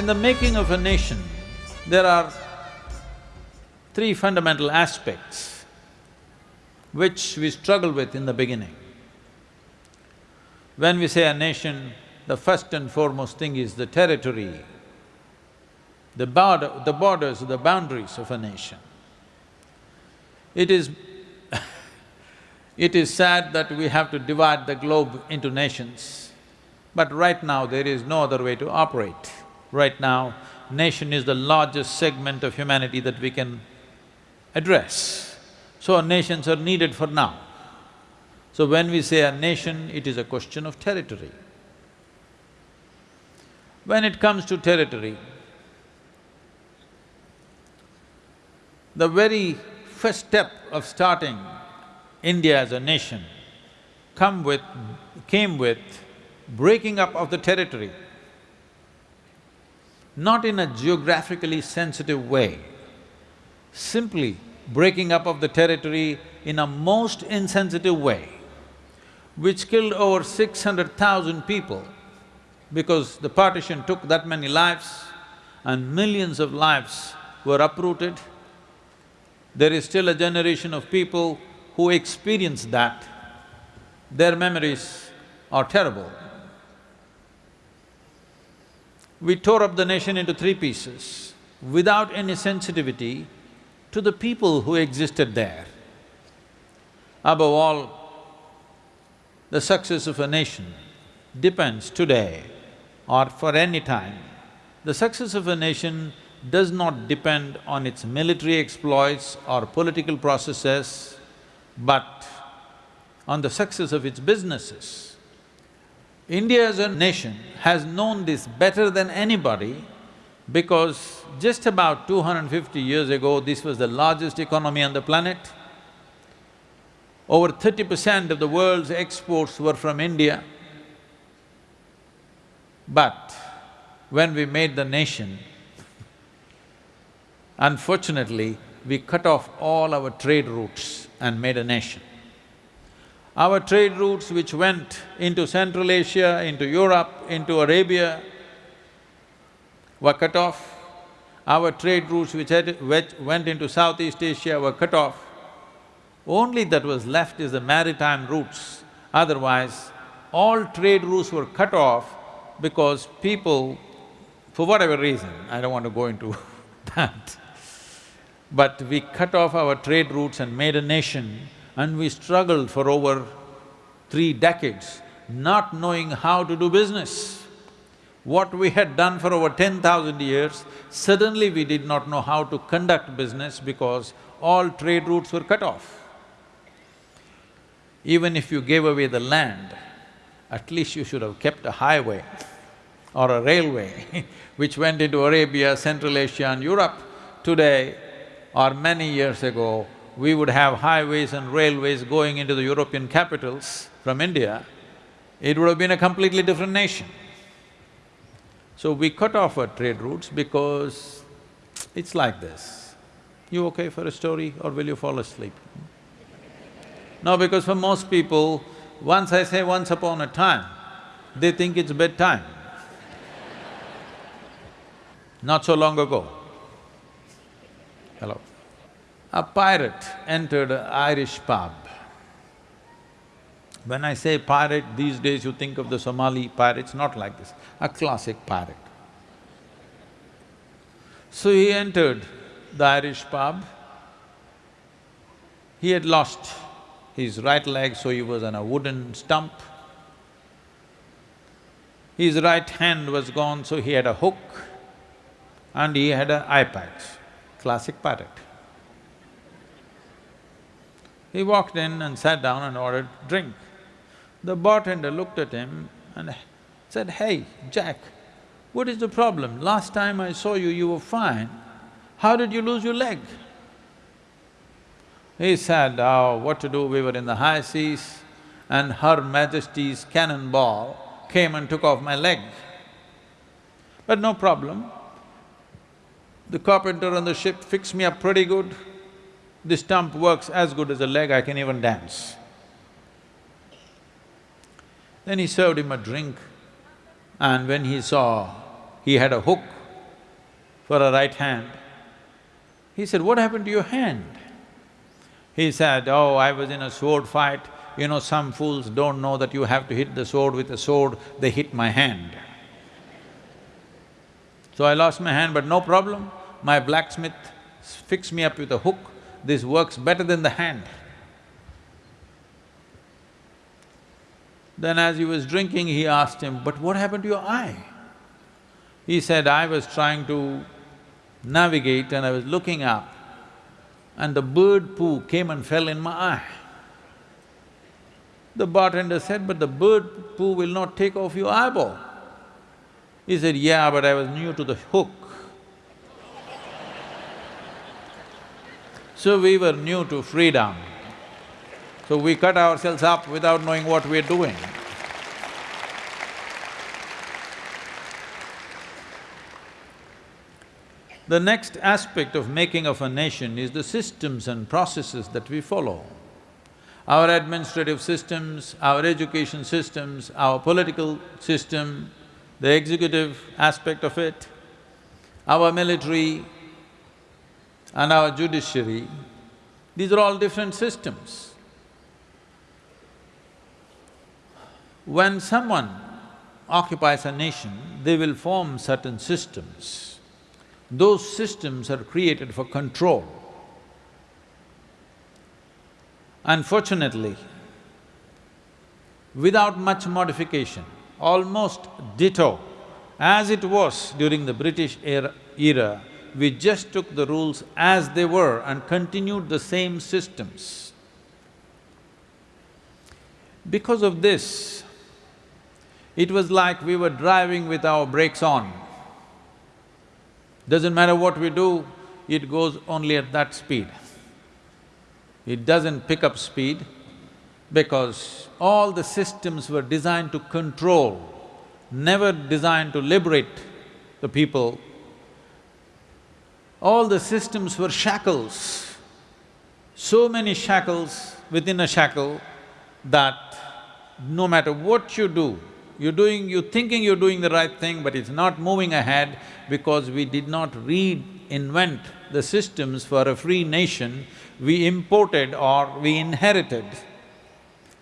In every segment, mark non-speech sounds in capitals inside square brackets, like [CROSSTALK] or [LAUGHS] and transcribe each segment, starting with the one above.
in the making of a nation, there are three fundamental aspects which we struggle with in the beginning. When we say a nation, the first and foremost thing is the territory, the border, the borders, the boundaries of a nation. It is [LAUGHS] it is sad that we have to divide the globe into nations, but right now there is no other way to operate. Right now, nation is the largest segment of humanity that we can address. So nations are needed for now. So when we say a nation, it is a question of territory. When it comes to territory, the very first step of starting India as a nation come with… came with breaking up of the territory, not in a geographically sensitive way, simply breaking up of the territory in a most insensitive way, which killed over six hundred thousand people because the partition took that many lives and millions of lives were uprooted. There is still a generation of people who experienced that, their memories are terrible. We tore up the nation into three pieces without any sensitivity to the people who existed there. Above all, the success of a nation depends today or for any time. The success of a nation does not depend on its military exploits or political processes, but on the success of its businesses. India as a nation has known this better than anybody because just about 250 years ago, this was the largest economy on the planet. Over thirty percent of the world's exports were from India. But when we made the nation, unfortunately, we cut off all our trade routes and made a nation. Our trade routes which went into Central Asia, into Europe, into Arabia were cut off. Our trade routes which had… which went into Southeast Asia were cut off. Only that was left is the maritime routes, otherwise all trade routes were cut off because people, for whatever reason, I don't want to go into [LAUGHS] that, but we cut off our trade routes and made a nation and we struggled for over three decades, not knowing how to do business. What we had done for over ten thousand years, suddenly we did not know how to conduct business because all trade routes were cut off. Even if you gave away the land, at least you should have kept a highway or a railway [LAUGHS] which went into Arabia, Central Asia and Europe. Today or many years ago, we would have highways and railways going into the European capitals from India, it would have been a completely different nation. So we cut off our trade routes because it's like this. You okay for a story or will you fall asleep? No, because for most people, once I say once upon a time, they think it's bedtime. Not so long ago. Hello. A pirate entered an Irish pub. When I say pirate, these days you think of the Somali pirates, not like this, a classic pirate. So he entered the Irish pub. He had lost his right leg, so he was on a wooden stump. His right hand was gone, so he had a hook and he had an eye patch, classic pirate. He walked in and sat down and ordered drink. The bartender looked at him and said, hey, Jack, what is the problem? Last time I saw you, you were fine. How did you lose your leg? He said, oh, what to do, we were in the high seas and Her Majesty's cannonball came and took off my leg. But no problem, the carpenter on the ship fixed me up pretty good. The stump works as good as a leg, I can even dance. Then he served him a drink and when he saw he had a hook for a right hand. He said, what happened to your hand? He said, oh, I was in a sword fight, you know, some fools don't know that you have to hit the sword with a sword, they hit my hand. So I lost my hand, but no problem, my blacksmith fixed me up with a hook, this works better than the hand. Then as he was drinking, he asked him, but what happened to your eye? He said, I was trying to navigate and I was looking up and the bird poo came and fell in my eye. The bartender said, but the bird poo will not take off your eyeball. He said, yeah, but I was new to the hook. So we were new to freedom. So we cut ourselves up without knowing what we're doing. The next aspect of making of a nation is the systems and processes that we follow. Our administrative systems, our education systems, our political system, the executive aspect of it, our military and our judiciary, these are all different systems. When someone occupies a nation, they will form certain systems. Those systems are created for control. Unfortunately, without much modification, almost ditto, as it was during the British era, era, we just took the rules as they were and continued the same systems. Because of this, it was like we were driving with our brakes on. Doesn't matter what we do, it goes only at that speed. It doesn't pick up speed because all the systems were designed to control, never designed to liberate the people. All the systems were shackles, so many shackles within a shackle that no matter what you do, you're doing… you're thinking you're doing the right thing, but it's not moving ahead because we did not reinvent the systems for a free nation, we imported or we inherited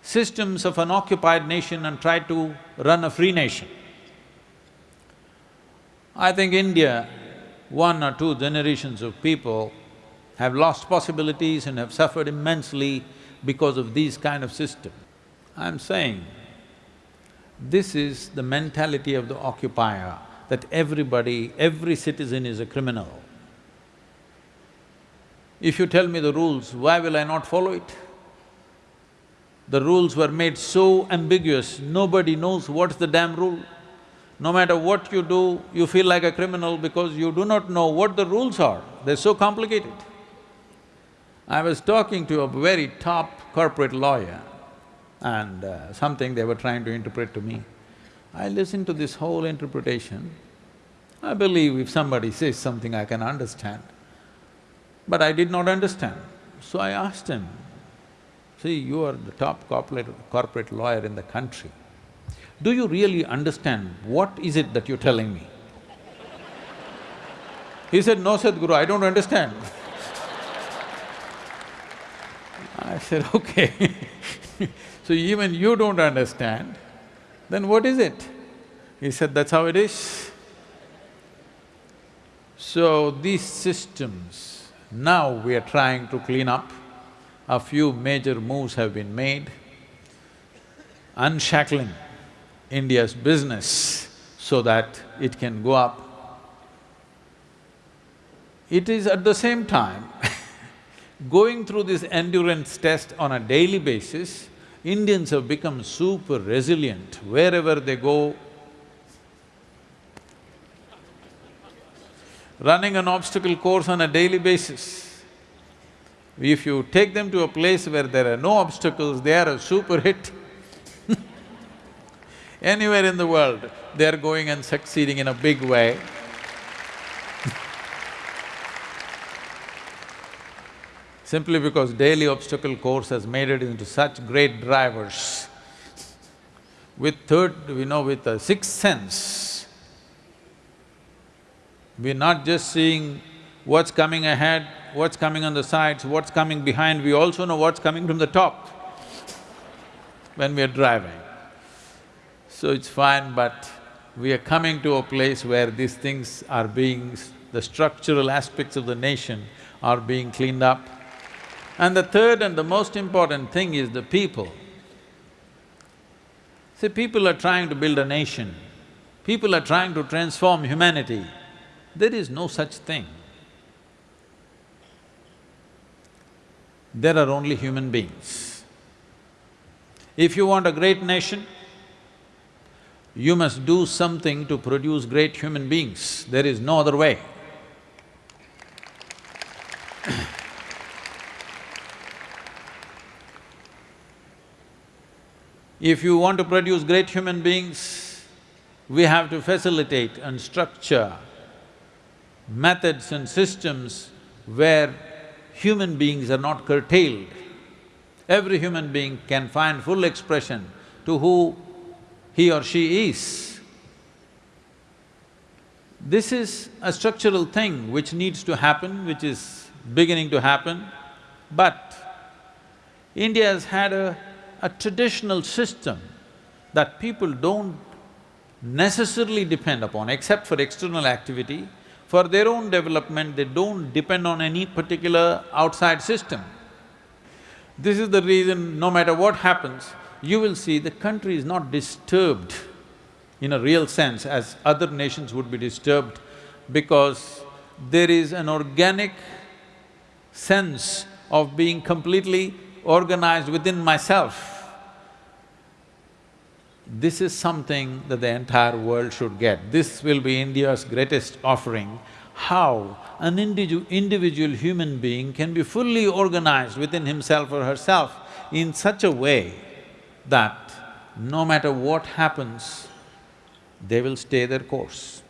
systems of an occupied nation and tried to run a free nation. I think India, one or two generations of people have lost possibilities and have suffered immensely because of these kind of systems. I'm saying, this is the mentality of the occupier, that everybody, every citizen is a criminal. If you tell me the rules, why will I not follow it? The rules were made so ambiguous, nobody knows what's the damn rule. No matter what you do, you feel like a criminal because you do not know what the rules are, they're so complicated. I was talking to a very top corporate lawyer, and uh, something they were trying to interpret to me. I listened to this whole interpretation. I believe if somebody says something, I can understand. But I did not understand. So I asked him, see, you are the top corporate, corporate lawyer in the country. Do you really understand what is it that you're telling me? He said, no Sadhguru, I don't understand. I said, okay [LAUGHS] So even you don't understand, then what is it? He said, that's how it is. So these systems, now we are trying to clean up. A few major moves have been made, unshackling India's business so that it can go up. It is at the same time [LAUGHS] going through this endurance test on a daily basis Indians have become super resilient wherever they go. Running an obstacle course on a daily basis. If you take them to a place where there are no obstacles, they are a super hit. Anywhere in the world, they are going and succeeding in a big way. simply because daily obstacle course has made it into such great drivers. With third, you know, with a sixth sense, We're not just seeing what's coming ahead, what's coming on the sides, what's coming behind, we also know what's coming from the top when we're driving. So it's fine, but we are coming to a place where these things are being… the structural aspects of the nation are being cleaned up. And the third and the most important thing is the people. See, people are trying to build a nation, people are trying to transform humanity. There is no such thing. There are only human beings. If you want a great nation, you must do something to produce great human beings, there is no other way. [CLEARS THROAT] if you want to produce great human beings, we have to facilitate and structure methods and systems where human beings are not curtailed. Every human being can find full expression to who he or she is. This is a structural thing which needs to happen, which is beginning to happen, but India has had a, a traditional system that people don't necessarily depend upon except for external activity. For their own development, they don't depend on any particular outside system. This is the reason, no matter what happens, you will see the country is not disturbed in a real sense as other nations would be disturbed because there is an organic sense of being completely organized within myself. This is something that the entire world should get. This will be India's greatest offering, how an individu individual human being can be fully organized within himself or herself in such a way that no matter what happens, they will stay their course.